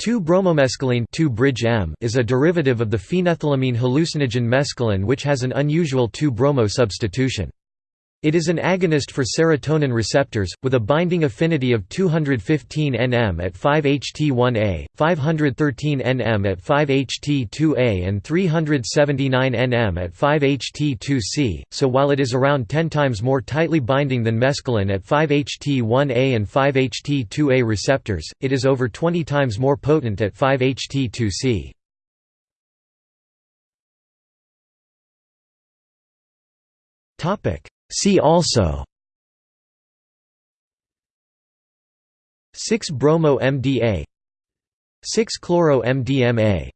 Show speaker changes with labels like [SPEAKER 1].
[SPEAKER 1] 2-bromomescaline 2-bridge-M is a derivative of the phenethylamine hallucinogen mescaline which has an unusual 2-bromo substitution. It is an agonist for serotonin receptors, with a binding affinity of 215 nm at 5-HT1A, 513 nm at 5-HT2A and 379 nm at 5-HT2C, so while it is around 10 times more tightly binding than mescaline at 5-HT1A and 5-HT2A receptors, it is over 20 times more potent at 5-HT2C. Topic See also 6-bromo MDA 6-chloro MDMA